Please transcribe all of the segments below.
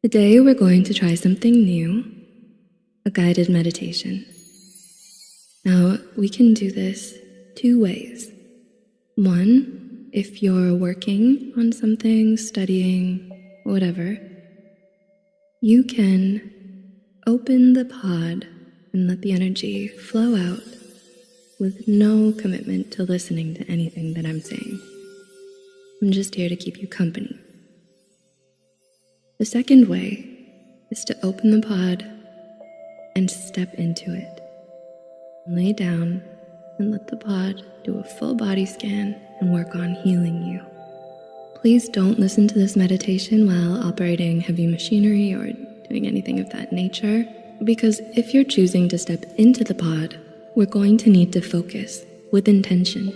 Today we're going to try something new a guided meditation. Now, we can do this two ways. One, if you're working on something, studying, whatever, you can open the pod and let the energy flow out with no commitment to listening to anything that I'm saying. I'm just here to keep you company. The second way is to open the pod and step into it. Lay down and let the pod do a full body scan and work on healing you. Please don't listen to this meditation while operating heavy machinery or doing anything of that nature, because if you're choosing to step into the pod, we're going to need to focus with intention.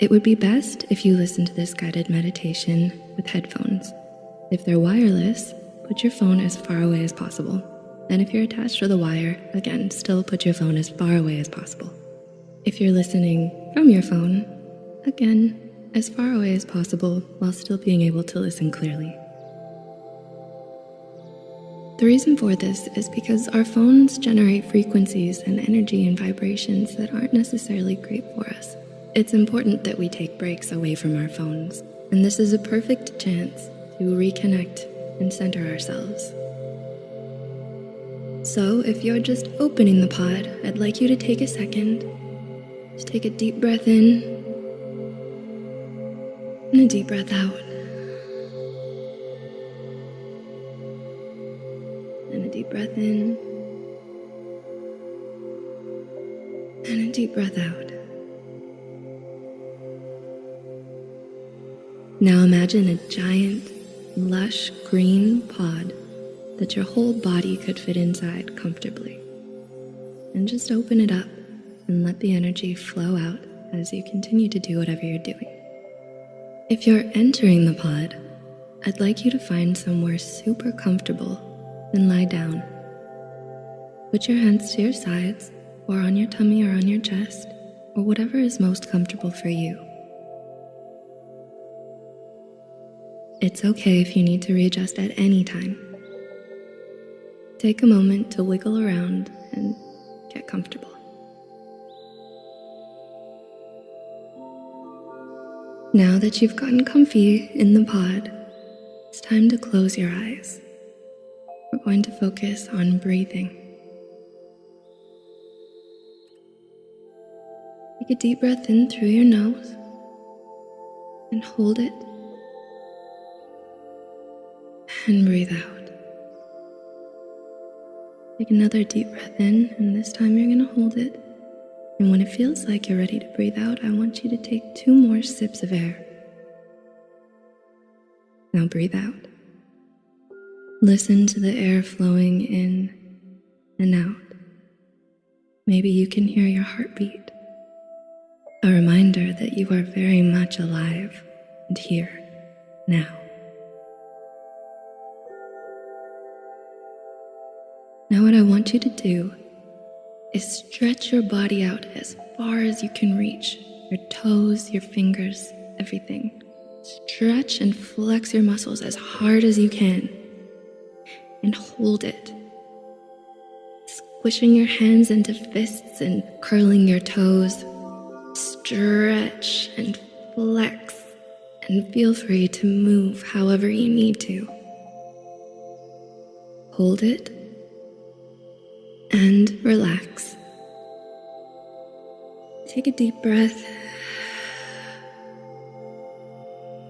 It would be best if you listen to this guided meditation with headphones. If they're wireless, put your phone as far away as possible. And if you're attached to the wire, again, still put your phone as far away as possible. If you're listening from your phone, again, as far away as possible while still being able to listen clearly. The reason for this is because our phones generate frequencies and energy and vibrations that aren't necessarily great for us. It's important that we take breaks away from our phones, and this is a perfect chance to reconnect and center ourselves. So, if you're just opening the pod, I'd like you to take a second. Just take a deep breath in and a deep breath out. And a deep breath in and a deep breath out. Now imagine a giant lush green pod that your whole body could fit inside comfortably. And just open it up and let the energy flow out as you continue to do whatever you're doing. If you're entering the pod, I'd like you to find somewhere super comfortable and lie down. Put your hands to your sides or on your tummy or on your chest or whatever is most comfortable for you. It's okay if you need to readjust at any time. Take a moment to wiggle around and get comfortable. Now that you've gotten comfy in the pod, it's time to close your eyes. We're going to focus on breathing. Take a deep breath in through your nose and hold it and breathe out. Take another deep breath in, and this time you're gonna hold it. And when it feels like you're ready to breathe out, I want you to take two more sips of air. Now breathe out. Listen to the air flowing in and out. Maybe you can hear your heartbeat, a reminder that you are very much alive and here now. Now, what I want you to do is stretch your body out as far as you can reach your toes, your fingers, everything. Stretch and flex your muscles as hard as you can and hold it. Squishing your hands into fists and curling your toes. Stretch and flex and feel free to move however you need to. Hold it and relax. Take a deep breath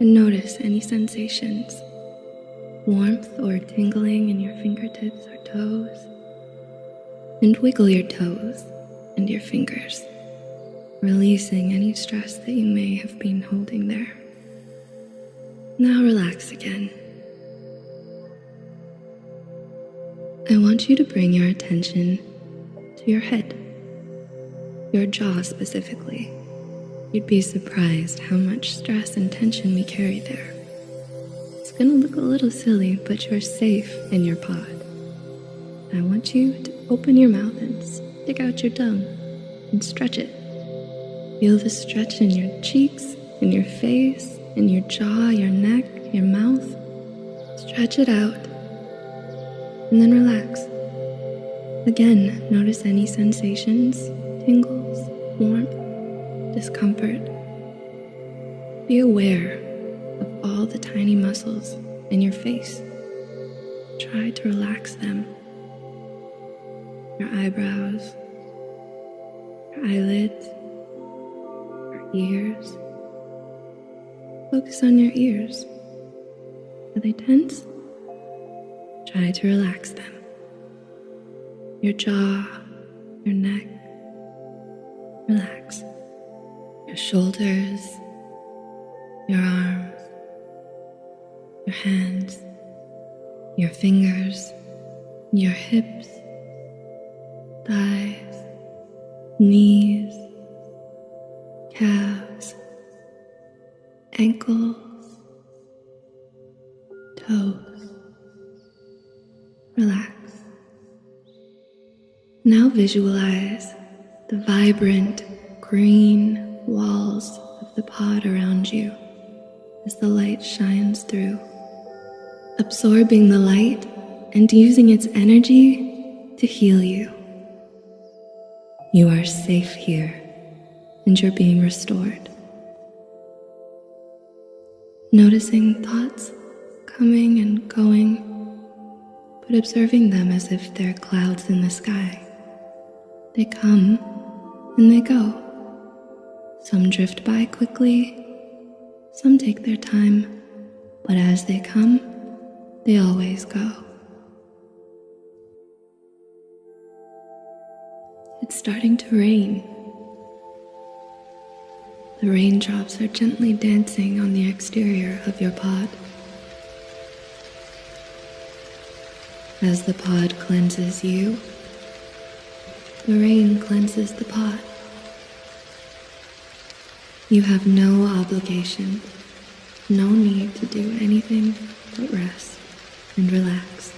and notice any sensations, warmth or tingling in your fingertips or toes, and wiggle your toes and your fingers, releasing any stress that you may have been holding there. Now relax again. I want you to bring your attention to your head, your jaw specifically. You'd be surprised how much stress and tension we carry there. It's gonna look a little silly, but you're safe in your pod. I want you to open your mouth and stick out your tongue and stretch it. Feel the stretch in your cheeks, in your face, in your jaw, your neck, your mouth. Stretch it out and then relax. Again, notice any sensations, tingles, warmth, discomfort. Be aware of all the tiny muscles in your face. Try to relax them. Your eyebrows, your eyelids, your ears. Focus on your ears. Are they tense? Try to relax them. Your jaw, your neck, relax. Your shoulders, your arms, your hands, your fingers, your hips, thighs, knees, calves, ankles, toes. Now visualize the vibrant green walls of the pod around you as the light shines through, absorbing the light and using its energy to heal you. You are safe here and you're being restored. Noticing thoughts coming and going, but observing them as if they're clouds in the sky. They come and they go. Some drift by quickly, some take their time, but as they come, they always go. It's starting to rain. The raindrops are gently dancing on the exterior of your pod. As the pod cleanses you, the rain cleanses the pot. You have no obligation, no need to do anything but rest and relax.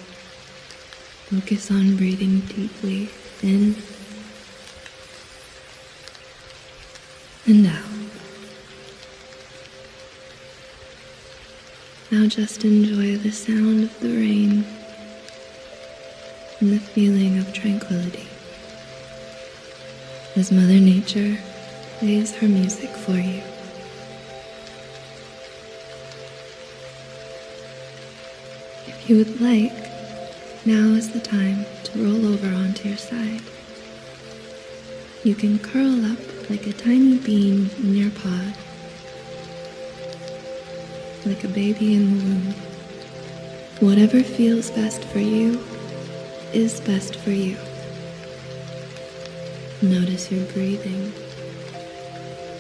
Focus on breathing deeply in and out. Now just enjoy the sound of the rain and the feeling of tranquility as Mother Nature plays her music for you. If you would like, now is the time to roll over onto your side. You can curl up like a tiny bean in your pod, like a baby in the womb. Whatever feels best for you is best for you. Notice your breathing.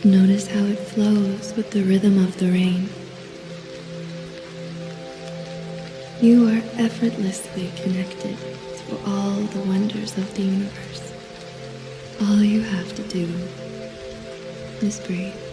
Notice how it flows with the rhythm of the rain. You are effortlessly connected to all the wonders of the universe. All you have to do is breathe.